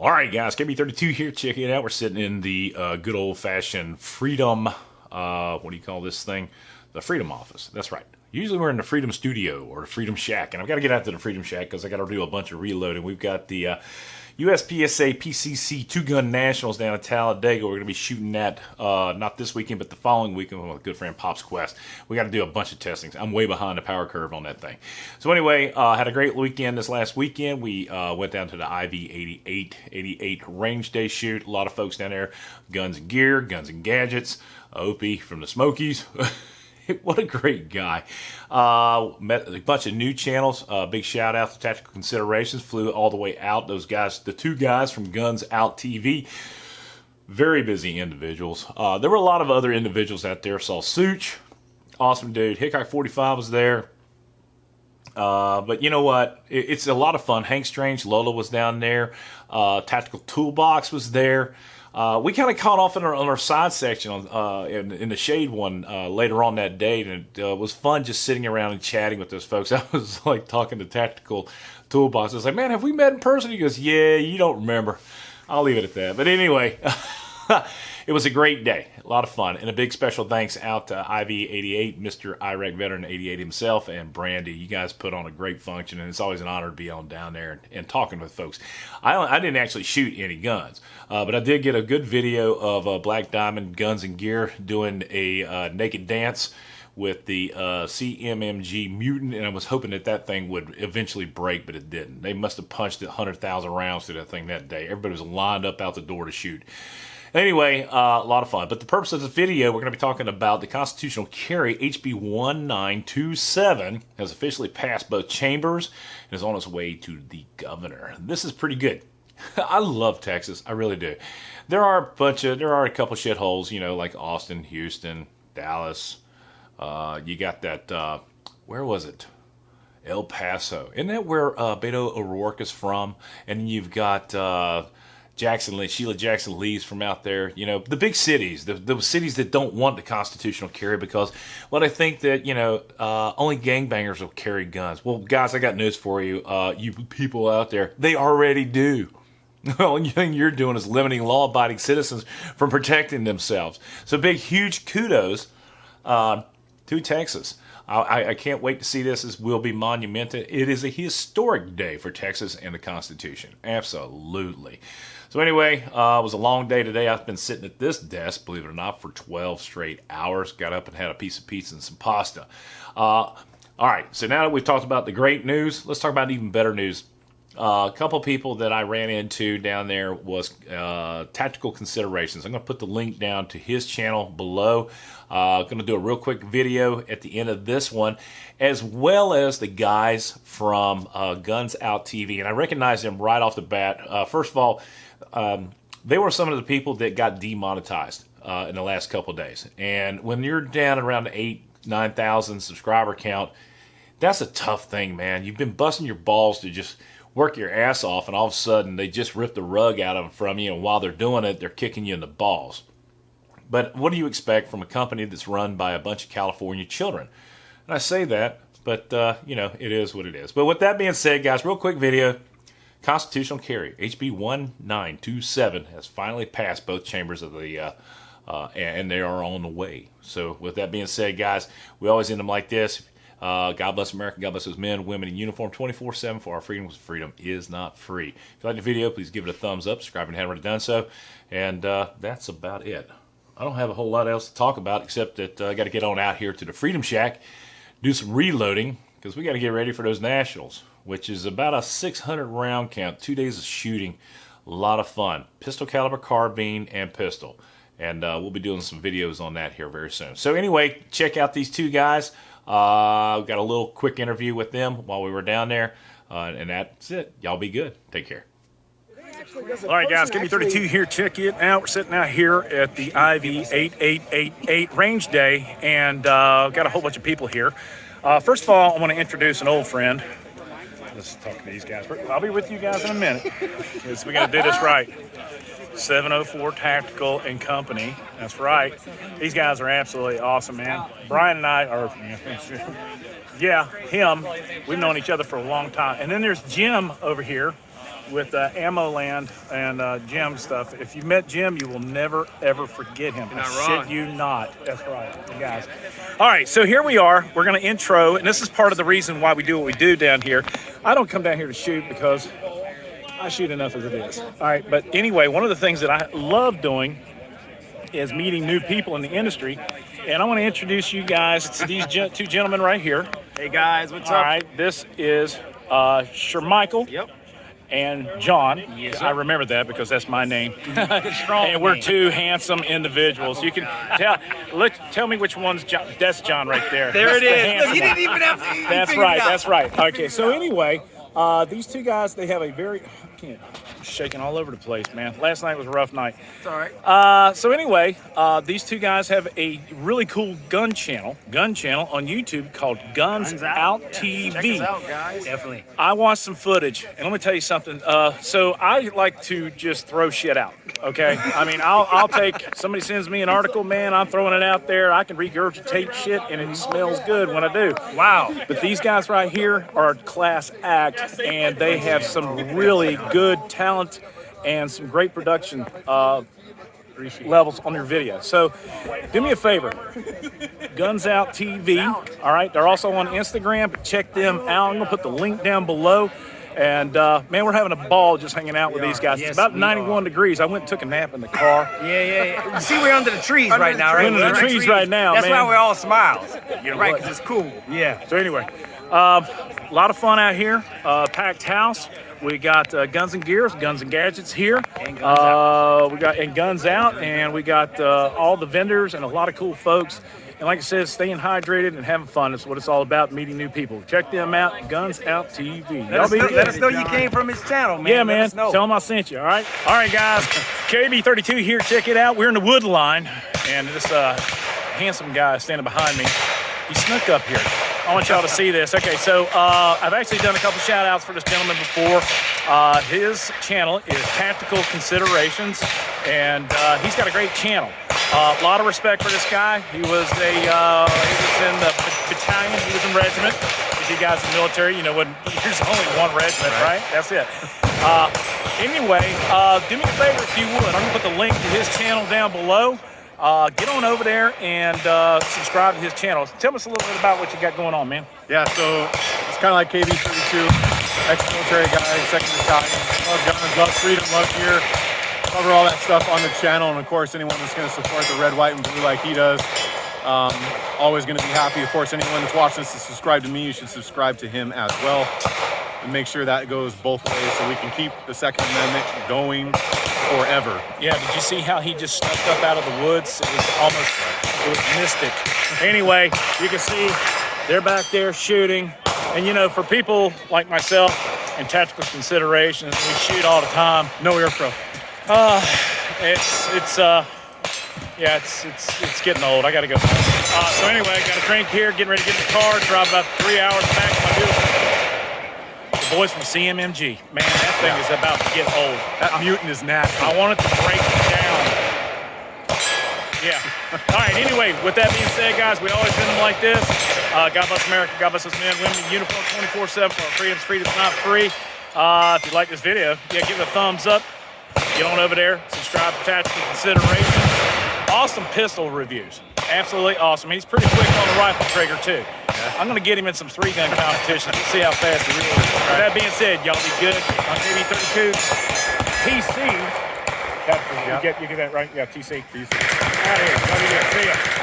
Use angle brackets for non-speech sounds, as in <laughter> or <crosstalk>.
All right, guys, KB32 here. Check it out. We're sitting in the uh, good old-fashioned Freedom, uh, what do you call this thing? The Freedom Office. That's right. Usually we're in the Freedom Studio or the Freedom Shack, and I've got to get out to the Freedom Shack because I got to do a bunch of reloading. We've got the uh, USPSA PCC Two Gun Nationals down in Talladega. We're going to be shooting that uh, not this weekend, but the following weekend with my good friend Pops Quest. We got to do a bunch of testings. I'm way behind the power curve on that thing. So anyway, uh, had a great weekend this last weekend. We uh, went down to the IV 88 88 range day shoot. A lot of folks down there, guns and gear, guns and gadgets. Opie from the Smokies. <laughs> <laughs> what a great guy. Uh, met a bunch of new channels. Uh, big shout out to Tactical Considerations. Flew all the way out. Those guys, the two guys from Guns Out TV, very busy individuals. Uh, there were a lot of other individuals out there. Saw Sootch, awesome dude. Hickok 45 was there. Uh, but you know what? It, it's a lot of fun. Hank Strange, Lola was down there. Uh, Tactical Toolbox was there. Uh, we kind of caught off in our, on our side section on, uh, in, in, the shade one uh, later on that day, and it uh, was fun just sitting around and chatting with those folks. <laughs> I was like talking to Tactical Toolbox. I was like, "Man, have we met in person?" He goes, "Yeah, you don't remember." I'll leave it at that. But anyway. <laughs> it was a great day, a lot of fun, and a big special thanks out to IV88, Mr. Iraq Veteran 88 himself, and Brandy. You guys put on a great function, and it's always an honor to be on down there and, and talking with folks. I, I didn't actually shoot any guns, uh, but I did get a good video of uh, Black Diamond Guns and Gear doing a uh, naked dance with the uh, CMMG Mutant, and I was hoping that that thing would eventually break, but it didn't. They must have punched 100,000 rounds through that thing that day. Everybody was lined up out the door to shoot. Anyway, uh, a lot of fun. But the purpose of this video, we're going to be talking about the constitutional carry HB 1927 has officially passed both chambers and is on its way to the governor. This is pretty good. <laughs> I love Texas. I really do. There are a bunch of, there are a couple shitholes, you know, like Austin, Houston, Dallas. Uh, you got that, uh, where was it? El Paso. Isn't that where uh, Beto O'Rourke is from? And you've got uh, Jackson Lee, Sheila Jackson Lee's from out there. You know, the big cities, the, the cities that don't want the constitutional carry because, well, I think that, you know, uh, only gangbangers will carry guns. Well, guys, I got news for you. Uh, you people out there, they already do. The only thing you're doing is limiting law abiding citizens from protecting themselves. So, big, huge kudos uh, to Texas. I, I, can't wait to see this. This will be monumental. It is a historic day for Texas and the Constitution. Absolutely. So anyway, uh, it was a long day today. I've been sitting at this desk, believe it or not, for 12 straight hours. Got up and had a piece of pizza and some pasta. Uh, all right, so now that we've talked about the great news, let's talk about even better news. Uh, a couple people that I ran into down there was uh, Tactical Considerations. I'm going to put the link down to his channel below. Uh, going to do a real quick video at the end of this one, as well as the guys from uh, Guns Out TV. And I recognize them right off the bat. Uh, first of all, um, they were some of the people that got demonetized uh, in the last couple days. And when you're down around eight, 9,000 subscriber count, that's a tough thing, man. You've been busting your balls to just work your ass off, and all of a sudden they just rip the rug out of them from you, and while they're doing it, they're kicking you in the balls. But what do you expect from a company that's run by a bunch of California children? And I say that, but uh, you know, it is what it is. But with that being said, guys, real quick video. Constitutional carry, HB 1927, has finally passed both chambers of the, uh, uh, and they are on the way. So, with that being said, guys, we always end them like this. Uh, God bless America. God bless those men, women in uniform 24 7 for our freedom. Freedom is not free. If you like the video, please give it a thumbs up. Subscribe if you haven't already done so. And uh, that's about it. I don't have a whole lot else to talk about except that uh, I got to get on out here to the Freedom Shack, do some reloading because we got to get ready for those nationals which is about a 600 round count, two days of shooting. A lot of fun. Pistol caliber carbine and pistol. And uh, we'll be doing some videos on that here very soon. So anyway, check out these two guys. Uh, got a little quick interview with them while we were down there. Uh, and that's it. Y'all be good. Take care. All right, guys, KB32 here. Check it out. We're sitting out here at the IV 8888 range day, and uh, got a whole bunch of people here. Uh, first of all, I want to introduce an old friend let's talk to these guys. I'll be with you guys in a minute because we got to do this right. 704 Tactical and Company. That's right. These guys are absolutely awesome, man. Brian and I are, <laughs> yeah, him. We've known each other for a long time. And then there's Jim over here. with uh, Ammo Land and uh, Jim stuff. If you met Jim, you will never ever forget him. You're not I wrong. Shit you not. That's right, you guys. All right, so here we are. We're going to intro, and this is part of the reason why we do what we do down here. I don't come down here to shoot because I shoot enough as it is. All right, but anyway, one of the things that I love doing is meeting new people in the industry. And I want to introduce you guys to these gen- two gentlemen right here. Hey guys, what's All up? right, this is uh, Shermichael Yep. and John. Yes, I remember that because that's my name. <laughs> Strong. <laughs> and we're two handsome individuals. You can tell. Look, tell me which one's John. That's John right there. There it That's the is. handsome Look, you one. didn't even have to. That's it right. That's right. Okay. So anyway, uh, these two guys, they have a very. I can't. I'm shaking all over the place, man. Last night was a rough night. It's all right. Uh, so anyway, uh, these two guys have a really cool gun channel, gun channel on YouTube called Guns, Guns Out, Out. TV. Check us out, guys. Definitely. I watched some footage, and let me tell you something. Uh, so I like to just throw shit out. Okay, I mean, I'll I'll take somebody sends me an article, man. I'm throwing it out there. I can regurgitate shit, and it smells good when I do. Wow. But these guys right here are class act, and they have some really good talent and some great production uh, levels on your video. So do me a favor, Guns Out TV. All right, they're also on Instagram. But check them out. I'm gonna put the link down below. And uh, man, we're having a ball just hanging out with these guys. Yes, it's about we 91 degrees. I went and took a nap in the car. Yeah, yeah, yeah. See, we're under the trees Under right the now, trees. right? Under the We're trees right now, That's man. why we're all smiles. You know right, because it's cool. Yeah. So anyway, a lot of fun out here. Uh, packed house. We got uh, guns and gears, guns and gadgets here. And Guns uh, We got and guns out, and we got uh, all the vendors and a lot of cool folks. And like I said, staying hydrated and having fun is what it's all about. Meeting new people. Check them out. Guns Out TV. Let, us be know, let us know you came from his channel, man. Yeah, man. Tell them I sent you. All right. All right, guys. KB32 here. Check it out. We're in the wood line, and this uh, handsome guy standing behind me. He snuck up here. I want y'all to see this. Okay, so uh, I've actually done a couple shout outs for this gentleman before. Uh, his channel is Tactical Considerations, and uh, he's got a great channel. Uh, a lot of respect for this guy. He was a uh, he was in the battalion. He was in regiment. If you guys in the military, you know when <laughs> there's only one regiment, right? That's it. Uh, anyway, uh, do me a favor if you would. I'm gonna put the link to his channel down below. Uh, get on over there and uh, subscribe to his channel. Tell us a little bit about what you got going on, man. Yeah, so it's kind of like KB32, ex-military guy, second battalion. Love guns, love freedom, love gear. Cover all that stuff on the channel, and of course, anyone that's going to support the red, white, and blue like he does, um, always going to be happy. Of course, anyone that's watching this to subscribe to me, you should subscribe to him as well, and make sure that goes both ways so we can keep the Second Amendment going forever. Yeah, did you see how he just snuck up out of the woods? It was almost, it was mystic. Anyway, you can see they're back there shooting. And you know, for people like myself and tactical considerations, we shoot all the time. No air pro. It's, it's, uh, yeah, it's, it's, it's getting old. I gotta go. Uh, so anyway, I got a drink here, getting ready to get in the car, drive about three hours back to my beautiful. The boys from CMMG. Man, that thing is about to get old. That mutant is nasty. I wanted to break it down. Yeah. <laughs> All right. Anyway, with that being said, guys, we always do them like this. Uh, God bless America. God bless us men, women, in uniform, 24/7 for our freedoms. Freedom's not free. Uh, if you like this video, yeah, give it a thumbs up. Get on over there. Subscribe to Tactical Considerations. Awesome pistol reviews. Absolutely awesome. He's pretty quick on the rifle trigger too. I'm gonna get him in some three gun competitions and see how fast he really is. With that being said, y'all be good. I'm KB32. TC. That, you, get, you get that right? Yeah, TC. TC. Out of here.